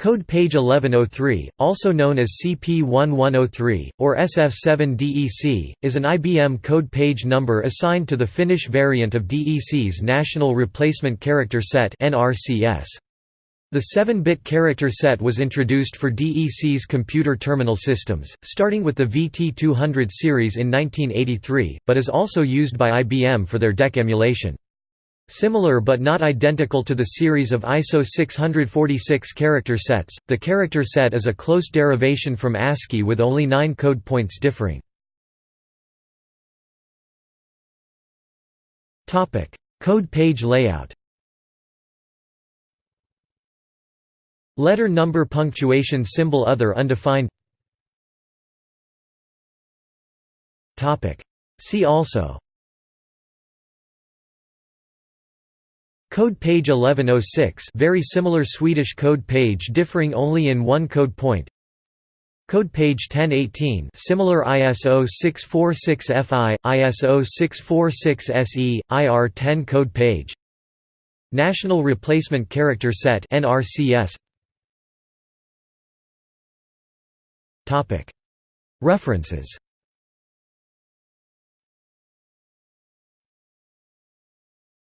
Code page 1103, also known as CP1103, or SF7DEC, is an IBM code page number assigned to the Finnish variant of DEC's National Replacement Character Set The 7-bit character set was introduced for DEC's computer terminal systems, starting with the VT200 series in 1983, but is also used by IBM for their DEC emulation. Similar but not identical to the series of ISO 646 character sets, the character set is a close derivation from ASCII with only nine code points differing. Code page layout. Letter number punctuation symbol other undefined. See also Code page 1106 very similar Swedish code page differing only in one code point. Code page 1018 similar ISO 646FI, ISO 646SE, IR10 code page. National Replacement Character Set NRCS References